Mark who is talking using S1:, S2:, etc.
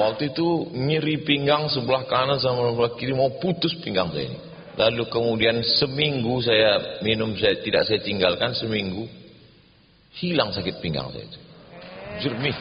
S1: Waktu itu nyeri pinggang sebelah kanan sama sebelah kiri mau putus pinggang saya ini. Lalu kemudian seminggu saya minum saya tidak saya tinggalkan seminggu hilang sakit pinggang saya itu. Jernih.